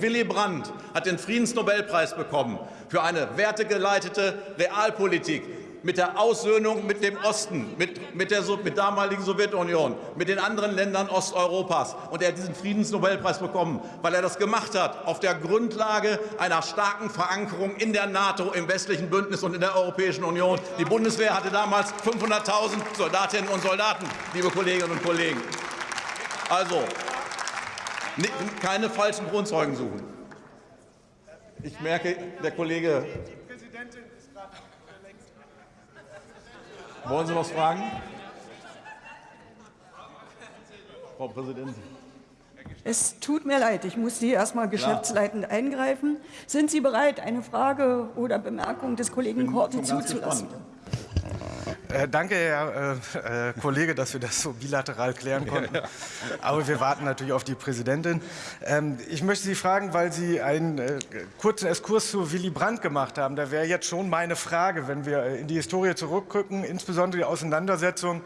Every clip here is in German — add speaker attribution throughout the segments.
Speaker 1: Willy Brandt hat den Friedensnobelpreis bekommen für eine wertegeleitete Realpolitik mit der Aussöhnung mit dem Osten, mit, mit der mit damaligen Sowjetunion, mit den anderen Ländern Osteuropas. Und er hat diesen Friedensnobelpreis bekommen, weil er das gemacht hat auf der Grundlage einer starken Verankerung in der NATO, im westlichen Bündnis und in der Europäischen Union. Die Bundeswehr hatte damals 500.000 Soldatinnen und Soldaten, liebe Kolleginnen und Kollegen. Also, keine falschen Grundzeugen suchen. Ich merke, der Kollege. Wollen Sie was fragen? Frau Präsidentin.
Speaker 2: Es tut mir leid, ich muss Sie erst mal geschäftsleitend eingreifen. Sind Sie bereit, eine Frage oder Bemerkung des Kollegen Korte zuzulassen? Gespannt.
Speaker 3: Äh, danke, Herr äh, äh, Kollege, dass wir das so bilateral klären konnten. Aber wir warten natürlich auf die Präsidentin. Ähm, ich möchte Sie fragen, weil Sie einen äh, kurzen Exkurs zu Willy Brandt gemacht haben. Da wäre jetzt schon meine Frage, wenn wir in die Historie zurückgucken, insbesondere die Auseinandersetzung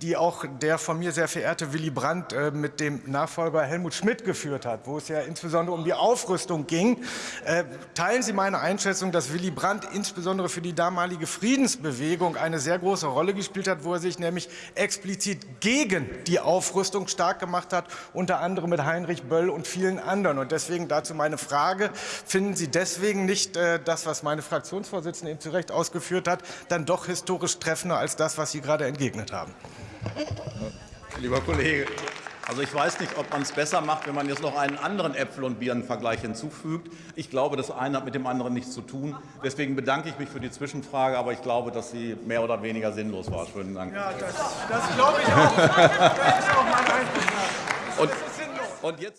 Speaker 3: die auch der von mir sehr verehrte Willy Brandt mit dem Nachfolger Helmut Schmidt geführt hat, wo es ja insbesondere um die Aufrüstung ging. Teilen Sie meine Einschätzung, dass Willy Brandt insbesondere für die damalige Friedensbewegung eine sehr große Rolle gespielt hat, wo er sich nämlich explizit gegen die Aufrüstung stark gemacht hat, unter anderem mit Heinrich Böll und vielen anderen. Und deswegen dazu meine Frage, finden Sie deswegen nicht äh, das, was meine Fraktionsvorsitzende eben zu Recht ausgeführt hat, dann doch historisch treffender als das, was Sie gerade entgegnet haben?
Speaker 1: Lieber Kollege, also ich weiß nicht, ob man es besser macht, wenn man jetzt noch einen anderen Äpfel- und Birnenvergleich hinzufügt. Ich glaube, das eine hat mit dem anderen nichts zu tun. Deswegen bedanke ich mich für die Zwischenfrage, aber ich glaube, dass sie mehr oder weniger sinnlos war. Schönen Dank.
Speaker 3: Ja, das, das glaube ich auch. das ist auch mein Eindruck.
Speaker 1: Und, und jetzt